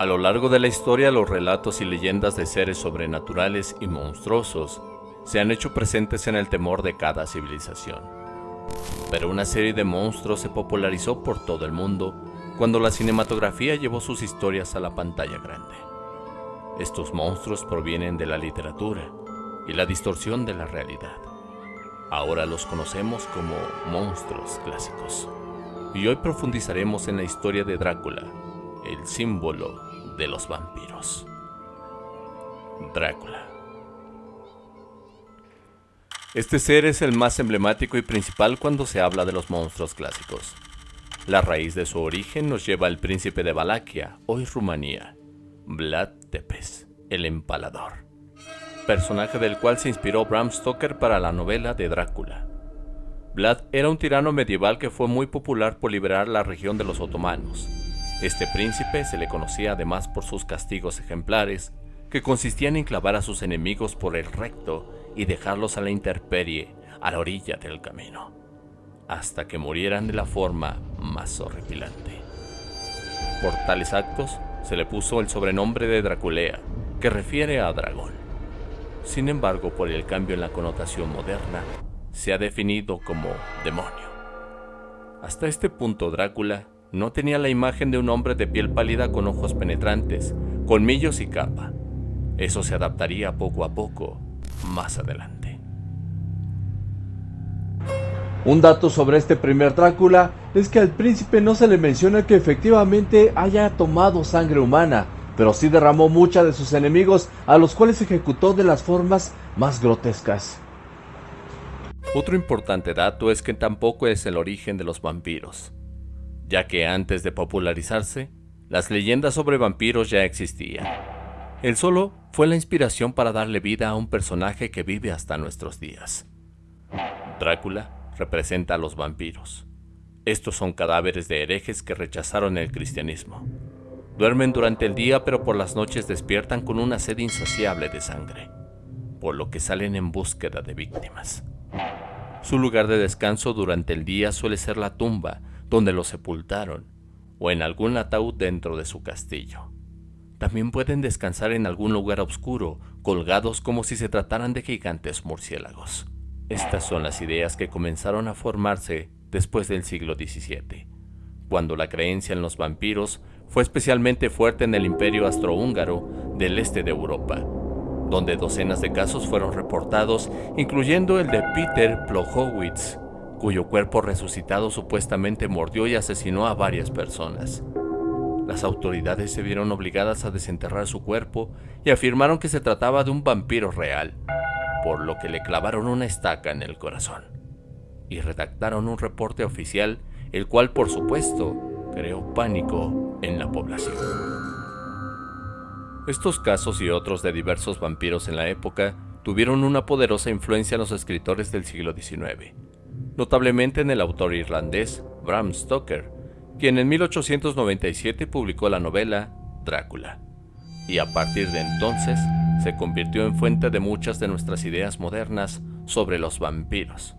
A lo largo de la historia, los relatos y leyendas de seres sobrenaturales y monstruosos se han hecho presentes en el temor de cada civilización. Pero una serie de monstruos se popularizó por todo el mundo cuando la cinematografía llevó sus historias a la pantalla grande. Estos monstruos provienen de la literatura y la distorsión de la realidad. Ahora los conocemos como monstruos clásicos. Y hoy profundizaremos en la historia de Drácula, el símbolo de los vampiros. Drácula. Este ser es el más emblemático y principal cuando se habla de los monstruos clásicos. La raíz de su origen nos lleva al príncipe de Valaquia, hoy Rumanía, Vlad Tepes, el empalador, personaje del cual se inspiró Bram Stoker para la novela de Drácula. Vlad era un tirano medieval que fue muy popular por liberar la región de los otomanos, este príncipe se le conocía además por sus castigos ejemplares, que consistían en clavar a sus enemigos por el recto y dejarlos a la intemperie a la orilla del camino, hasta que murieran de la forma más horripilante. Por tales actos se le puso el sobrenombre de Draculea, que refiere a dragón. Sin embargo, por el cambio en la connotación moderna, se ha definido como demonio. Hasta este punto Drácula no tenía la imagen de un hombre de piel pálida con ojos penetrantes, colmillos y capa. Eso se adaptaría poco a poco, más adelante. Un dato sobre este primer Drácula es que al príncipe no se le menciona que efectivamente haya tomado sangre humana, pero sí derramó mucha de sus enemigos a los cuales ejecutó de las formas más grotescas. Otro importante dato es que tampoco es el origen de los vampiros ya que antes de popularizarse, las leyendas sobre vampiros ya existían. El solo fue la inspiración para darle vida a un personaje que vive hasta nuestros días. Drácula representa a los vampiros. Estos son cadáveres de herejes que rechazaron el cristianismo. Duermen durante el día pero por las noches despiertan con una sed insaciable de sangre, por lo que salen en búsqueda de víctimas. Su lugar de descanso durante el día suele ser la tumba, donde lo sepultaron, o en algún ataúd dentro de su castillo. También pueden descansar en algún lugar oscuro, colgados como si se trataran de gigantes murciélagos. Estas son las ideas que comenzaron a formarse después del siglo XVII, cuando la creencia en los vampiros fue especialmente fuerte en el imperio astrohúngaro del este de Europa, donde docenas de casos fueron reportados, incluyendo el de Peter Plohowitz, cuyo cuerpo resucitado supuestamente mordió y asesinó a varias personas. Las autoridades se vieron obligadas a desenterrar su cuerpo y afirmaron que se trataba de un vampiro real, por lo que le clavaron una estaca en el corazón. Y redactaron un reporte oficial, el cual por supuesto creó pánico en la población. Estos casos y otros de diversos vampiros en la época tuvieron una poderosa influencia en los escritores del siglo XIX notablemente en el autor irlandés Bram Stoker, quien en 1897 publicó la novela Drácula, y a partir de entonces se convirtió en fuente de muchas de nuestras ideas modernas sobre los vampiros,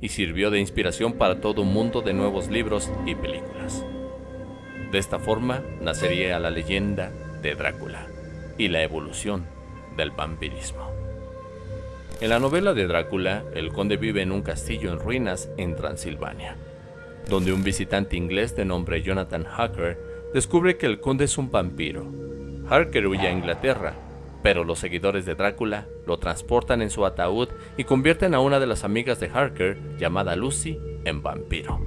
y sirvió de inspiración para todo un mundo de nuevos libros y películas. De esta forma nacería la leyenda de Drácula y la evolución del vampirismo. En la novela de Drácula, el conde vive en un castillo en ruinas en Transilvania, donde un visitante inglés de nombre Jonathan Harker descubre que el conde es un vampiro. Harker huye a Inglaterra, pero los seguidores de Drácula lo transportan en su ataúd y convierten a una de las amigas de Harker, llamada Lucy, en vampiro.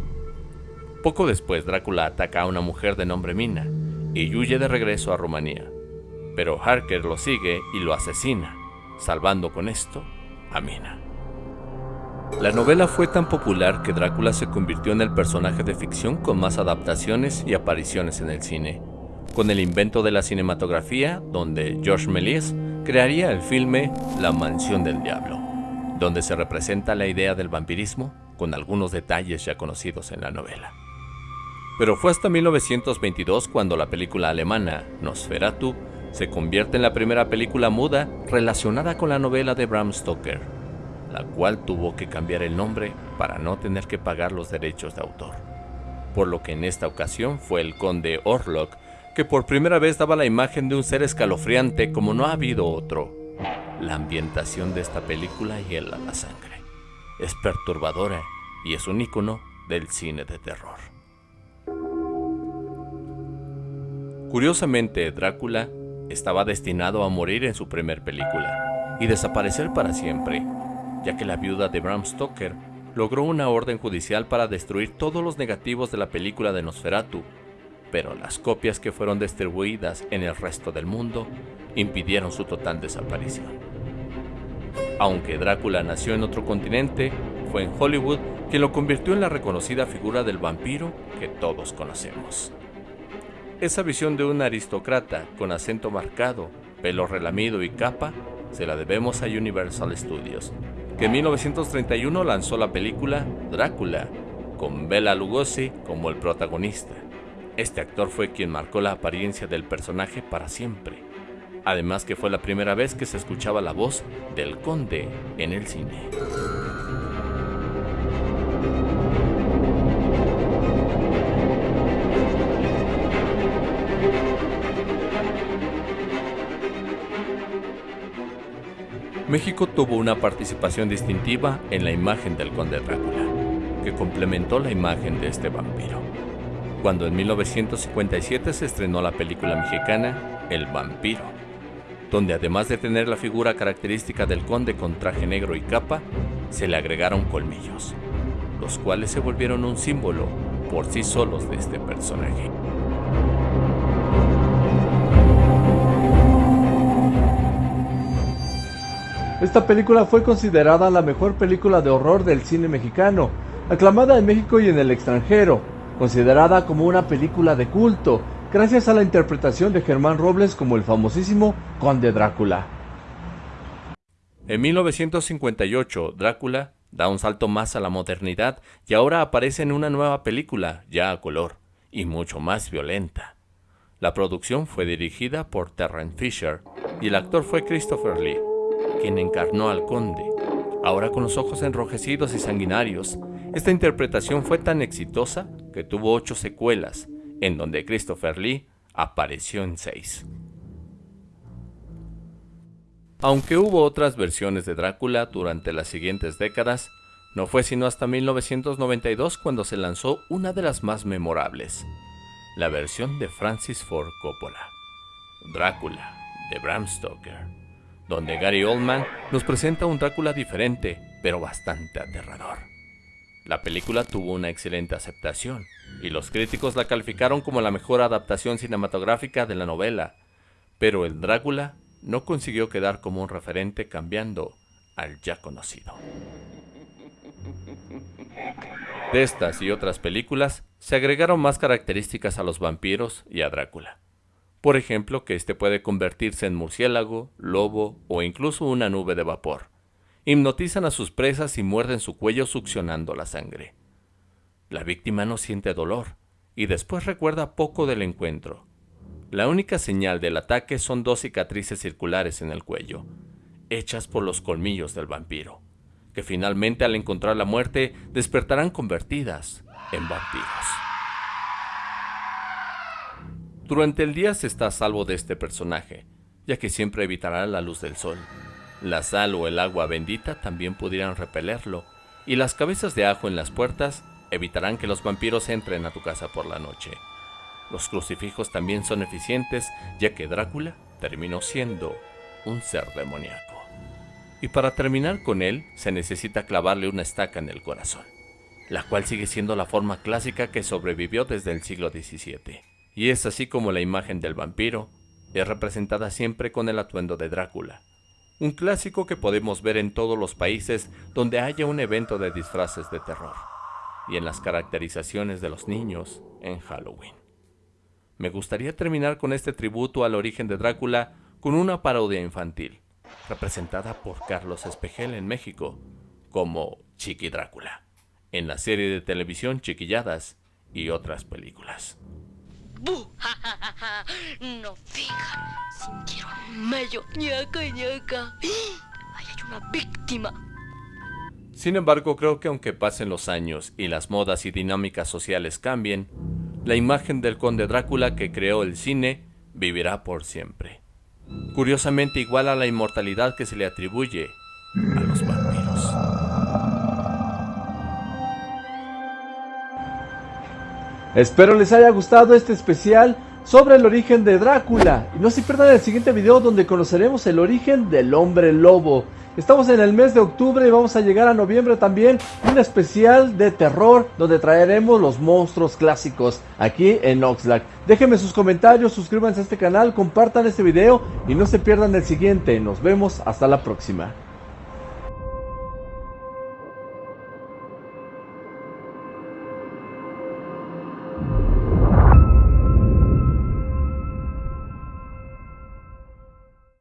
Poco después, Drácula ataca a una mujer de nombre Mina y huye de regreso a Rumanía. Pero Harker lo sigue y lo asesina, salvando con esto La novela fue tan popular que Drácula se convirtió en el personaje de ficción con más adaptaciones y apariciones en el cine, con el invento de la cinematografía, donde George Méliès crearía el filme La Mansión del Diablo, donde se representa la idea del vampirismo con algunos detalles ya conocidos en la novela. Pero fue hasta 1922 cuando la película alemana Nosferatu se convierte en la primera película muda relacionada con la novela de Bram Stoker, la cual tuvo que cambiar el nombre para no tener que pagar los derechos de autor. Por lo que en esta ocasión fue el conde Orlok que por primera vez daba la imagen de un ser escalofriante como no ha habido otro. La ambientación de esta película hiela la sangre. Es perturbadora y es un icono del cine de terror. Curiosamente, Drácula estaba destinado a morir en su primer película y desaparecer para siempre, ya que la viuda de Bram Stoker logró una orden judicial para destruir todos los negativos de la película de Nosferatu, pero las copias que fueron distribuidas en el resto del mundo impidieron su total desaparición. Aunque Drácula nació en otro continente, fue en Hollywood quien lo convirtió en la reconocida figura del vampiro que todos conocemos. Esa visión de un aristócrata con acento marcado, pelo relamido y capa se la debemos a Universal Studios, que en 1931 lanzó la película Drácula, con Bela Lugosi como el protagonista. Este actor fue quien marcó la apariencia del personaje para siempre. Además que fue la primera vez que se escuchaba la voz del conde en el cine. México tuvo una participación distintiva en la imagen del conde Drácula, que complementó la imagen de este vampiro. Cuando en 1957 se estrenó la película mexicana El vampiro, donde además de tener la figura característica del conde con traje negro y capa, se le agregaron colmillos, los cuales se volvieron un símbolo por sí solos de este personaje. Esta película fue considerada la mejor película de horror del cine mexicano, aclamada en México y en el extranjero, considerada como una película de culto, gracias a la interpretación de Germán Robles como el famosísimo Conde Drácula. En 1958, Drácula da un salto más a la modernidad y ahora aparece en una nueva película, ya a color, y mucho más violenta. La producción fue dirigida por Terrence Fisher y el actor fue Christopher Lee quien encarnó al conde. Ahora con los ojos enrojecidos y sanguinarios, esta interpretación fue tan exitosa que tuvo ocho secuelas, en donde Christopher Lee apareció en seis. Aunque hubo otras versiones de Drácula durante las siguientes décadas, no fue sino hasta 1992 cuando se lanzó una de las más memorables, la versión de Francis Ford Coppola, Drácula, de Bram Stoker donde Gary Oldman nos presenta un Drácula diferente, pero bastante aterrador. La película tuvo una excelente aceptación, y los críticos la calificaron como la mejor adaptación cinematográfica de la novela, pero el Drácula no consiguió quedar como un referente cambiando al ya conocido. De estas y otras películas se agregaron más características a los vampiros y a Drácula. Por ejemplo, que éste puede convertirse en murciélago, lobo o incluso una nube de vapor. Hipnotizan a sus presas y muerden su cuello succionando la sangre. La víctima no siente dolor y después recuerda poco del encuentro. La única señal del ataque son dos cicatrices circulares en el cuello, hechas por los colmillos del vampiro, que finalmente al encontrar la muerte despertarán convertidas en vampiros. Durante el día se está a salvo de este personaje, ya que siempre evitará la luz del sol. La sal o el agua bendita también pudieran repelerlo, y las cabezas de ajo en las puertas evitarán que los vampiros entren a tu casa por la noche. Los crucifijos también son eficientes, ya que Drácula terminó siendo un ser demoníaco. Y para terminar con él, se necesita clavarle una estaca en el corazón, la cual sigue siendo la forma clásica que sobrevivió desde el siglo XVII y es así como la imagen del vampiro es representada siempre con el atuendo de Drácula, un clásico que podemos ver en todos los países donde haya un evento de disfraces de terror, y en las caracterizaciones de los niños en Halloween. Me gustaría terminar con este tributo al origen de Drácula con una parodia infantil, representada por Carlos Espejel en México, como Chiqui Drácula, en la serie de televisión Chiquilladas y otras películas. No fija. Sintieron medio ñaca. Ahí hay una víctima. Sin embargo, creo que aunque pasen los años y las modas y dinámicas sociales cambien, la imagen del conde Drácula que creó el cine vivirá por siempre. Curiosamente igual a la inmortalidad que se le atribuye Espero les haya gustado este especial sobre el origen de Drácula. Y no se pierdan el siguiente video donde conoceremos el origen del hombre lobo. Estamos en el mes de octubre y vamos a llegar a noviembre también. Un especial de terror donde traeremos los monstruos clásicos aquí en Oxlack. Déjenme sus comentarios, suscríbanse a este canal, compartan este video y no se pierdan el siguiente. Nos vemos hasta la próxima.